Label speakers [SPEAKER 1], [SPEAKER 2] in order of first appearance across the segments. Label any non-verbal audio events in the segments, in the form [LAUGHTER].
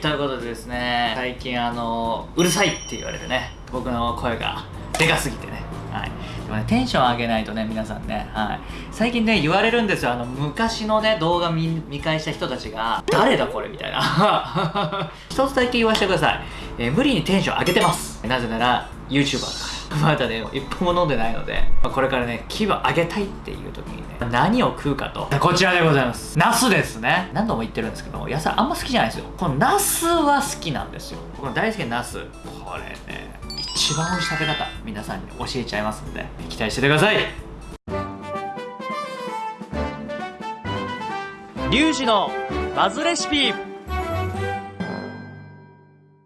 [SPEAKER 1] ということでですね最近あのうるさいって言われてね僕の声がでかすぎてね。はい。でもねテンション上げないとね皆さんねはい。最近ね言われるんですよ。あの昔のね動画見返した人たちが誰だこれみたいな。[LAUGHS] 一つだけ言わせてください、えー無理にテンション上げてます。なぜなら YouTuber か [LAUGHS] まだね一本も飲んでないので、まあこれからね気分上げたいっていう時にね何を食うかと。[LAUGHS] こちらでございます。ナスですね。何度も言ってるんですけど野菜あんま好きじゃないですよ。このナスは好きなんですよ。僕の大好きなナス。これね一番美味しい食べ方皆さんに教えちゃいますんで期待しててください。リュウジのバズレシピ。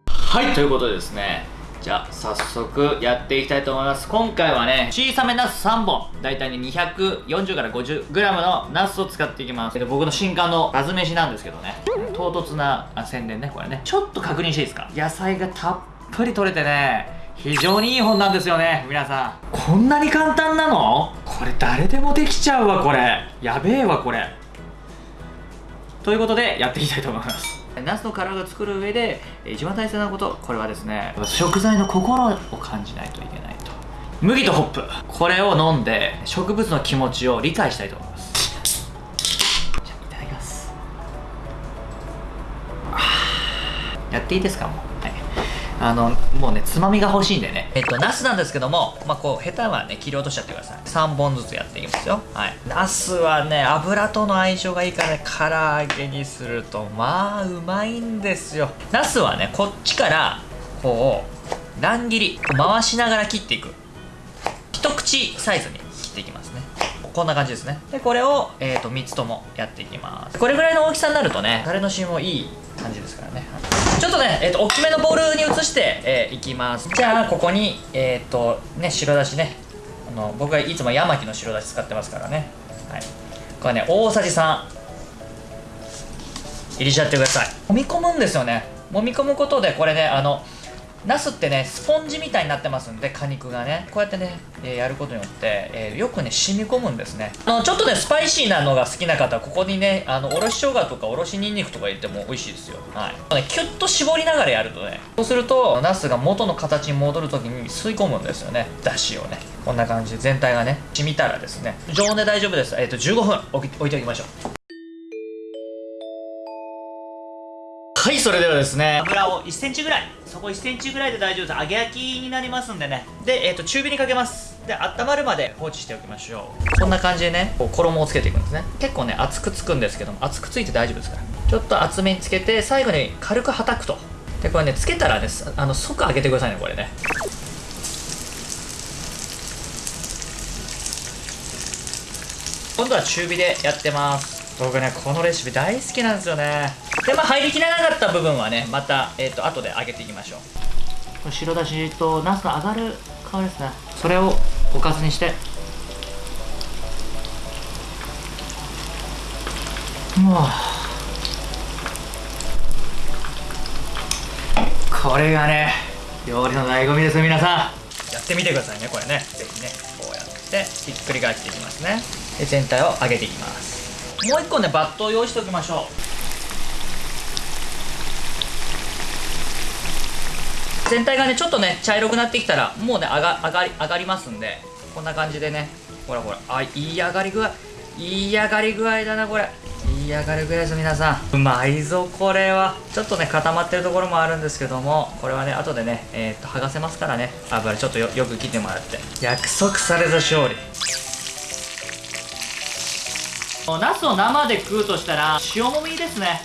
[SPEAKER 1] はいということでですねじゃあ早速やっていきたいと思います。今回はね小さめナス3本だいたいね240から 50g のナスを使っていきます。僕の新刊のバズ飯なんですけどね唐突な宣伝ねこれね。ちょっと確認していいですか？野菜がたっぷり取れてね非常にいい本なんですよね皆さん。こんなに簡単なの？これ誰でもできちゃうわこれ。やべえわこれ。ということでやっていきたいと思います。ナスの殻を作る上で一番大切なことこれはですね食材の心を感じないといけないと。麦とホップ。これを飲んで植物の気持ちを理解したいと思います。じゃあいただきます。やっていいですかもう。あのもうねつまみが欲しいんでね。えっとナスなんですけどもまあこうヘタはね切り落としちゃってください。3本ずつやっていきますよ。はい。ナスはね油との相性がいいからね唐揚げにするとまあうまいんですよ。ナスはねこっちからこう乱切り回しながら切っていく。一口サイズに。こんな感じですね。でこれを、えー、と3つともやっていきます。これぐらいの大きさになるとねタレの芯もいい感じですからね。ちょっとね、えー、と大きめのボウルに移して、えーいきます。じゃあここにえっ、とね白だしね。あの僕はいつもヤマキの白だし使ってますからね。はい。これね大さじ3入れちゃってください。揉み込むんですよね。揉み込むことでこれねあのナスってねスポンジみたいになってますんで果肉がね。こうやってね、えーやることによって、えーよくね染み込むんですね。あのちょっとねスパイシーなのが好きな方はここにねあのおろし生姜とかおろしにんにくとか入れても美味しいですよ。はい。ねキュッと絞りながらやるとねそうするとナスが元の形に戻るときに吸い込むんですよね。だしをね。こんな感じで全体がね染みたらですね。常温で大丈夫です。えっ、と15分置き置いておきましょう。はいそれではですね。油を1センチぐらい。そこ1センチぐらいで大丈夫です。揚げ焼きになりますんでね。で、えー、と中火にかけます。で温まるまで放置しておきましょう。こんな感じでねこう衣をつけていくんですね。結構ね厚くつくんですけども厚くついて大丈夫ですから。ちょっと厚めにつけて最後に軽くはたくと。でこれねつけたらねあの即揚げてくださいねこれね。今度は中火でやってます僕ねこのレシピ大好きなんですよね。でまあ入りきらなかった部分はねまた、えー、と後で揚げていきましょう。これ白だしとナスの上がる香りですね。それをおかずにして。うわ。これがね料理の醍醐味です皆さん。やってみてくださいねこれね。ぜひねこうやってひっくり返していきますね。で全体を揚げていきますもう一個ねバットを用意しておきましょう。全体がねちょっとね茶色くなってきたらもうね上が上がり上がりますんでこんな感じでねほらほらあいい上がり具合いい上がり具合だなこれ。いい上がり具合です皆さん。うまいぞこれは。ちょっとね固まってるところもあるんですけどもこれはね後でねえー、っと剥がせますからね。油ちょっとよよく切ってもらって。約束された勝利。ナスを生で食うとしたら塩もみですね。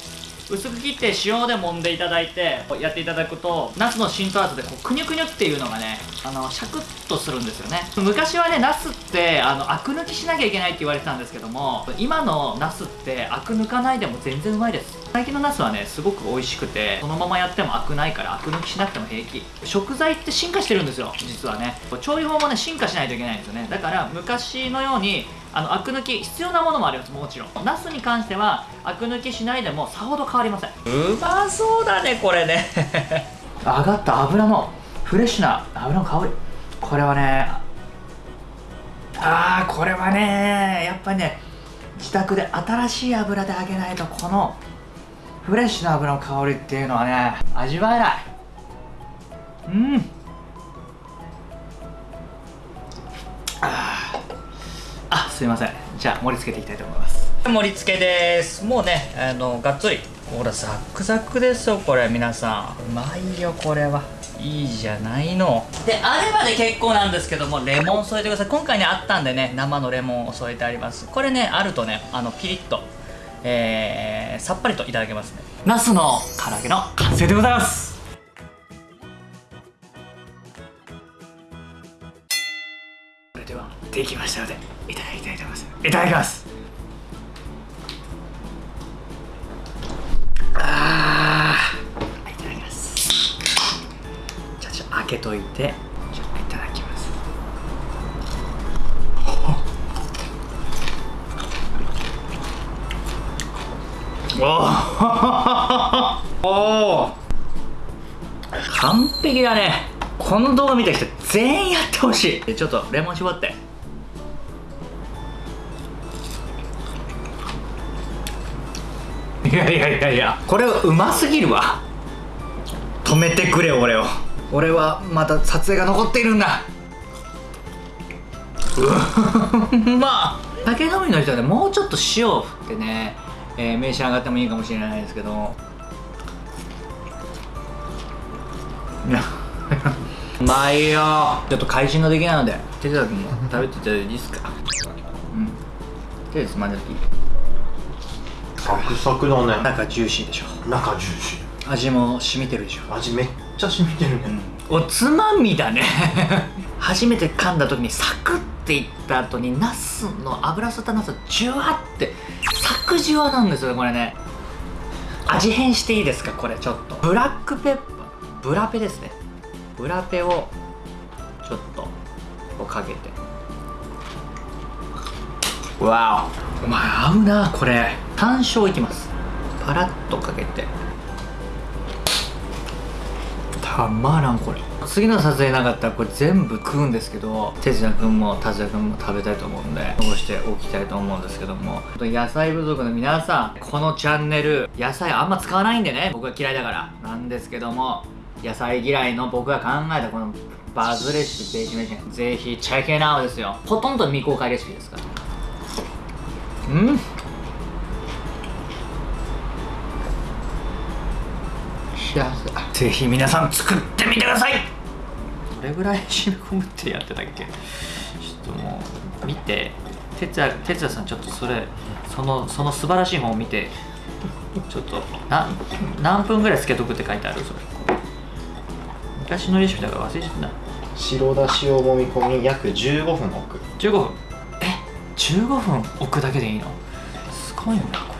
[SPEAKER 1] 薄く切って塩で揉んでいただいてやっていただくとナスの浸透圧でこうくにゅくにゅっていうのがねあのシャクッとするんですよね。昔はねナスってあのアク抜きしなきゃいけないって言われてたんですけども今のナスってアク抜かないでも全然うまいです。最近のナスはねすごく美味しくてそのままやってもアクないからアク抜きしなくても平気。食材って進化してるんですよ実はね。調理法もね進化しないといけないんですよね。だから昔のようにあのアク抜き必要なものもあります。もちろん。ナスに関してはアク抜きしないでもさほど変わりません。うまそうだねこれね。[LAUGHS] 上がった油のフレッシュな油の香り。これはねあーこれはねやっぱりね自宅で新しい油で揚げないとこのフレッシュな油の香りっていうのはね味わえない。うんすいません。じゃあ盛り付けていきたいと思います。盛り付けです。もうねあのがっつり。ほらザックザクですよこれ。皆さん。うまいよこれは。いいじゃないの。であればで結構なんですけどもレモン添えてください。今回ねあったんでね生のレモンを添えてあります。これねあるとねあのピリッとえー、さっぱりといただけますね。ナスの唐揚げの完成でございますではできましたのでいただきたいと思います。いただきます。あー。いただきますじゃあちょっと開けといて。ちょっといただきます。お [LAUGHS] おお完璧だね。この動画見た人全員やってほしい。ちょっとレモン絞って。いやいやいやいや。これうますぎるわ。止めてくれ俺を。俺はまた撮影が残っているんだ。う [LAUGHS] まっ酒飲みの人はねもうちょっと塩を振ってね、えー、召し上がってもいいかもしれないですけど。いやうまいよ。ちょっと会心ができないので手伝君も食べていただいていいですか？うん。手でつまんでいい
[SPEAKER 2] サクサクだね。
[SPEAKER 1] 中ジューシーでしょ。
[SPEAKER 2] 中ジューシ
[SPEAKER 1] 味も染みてるでしょ。
[SPEAKER 2] ー味めっちゃ染みてるね、
[SPEAKER 1] おつまみだね。[LAUGHS] 初めて噛んだ時にサクッていった後にナスの油吸ったナスがジュワってサクジュワなんですよねこれね。味変していいですか？これちょっと。ブラックペッパー。ブラペですねブラペをちょっとこうかけて。わお。お前合うなこれ。単勝いきます。パラッとかけて。たまらんこれ。次の撮影なかったらこれ全部食うんですけど哲也君も達也君も食べたいと思うんで残しておきたいと思うんですけども。野菜部族の皆さんこのチャンネル野菜あんま使わないんでね。僕は嫌いだからなんですけども野菜嫌いの僕が考えたこのバズレシピベージ飯ぜひチェックインアウですよほとんど未公開レシピですからうん幸せぜひ皆さん作ってみてくださいどれぐらい染み込むってやってたっけちょっともう見て哲也哲也さんちょっとそれそのその素晴らしい本を見てちょっとな何分ぐらいつけとくって書いてあるそれ昔のレシピだから忘れちゃった。
[SPEAKER 2] 白だしを揉み込み約15分置く。
[SPEAKER 1] 15分？え？15分置くだけでいいの？すごいんだこ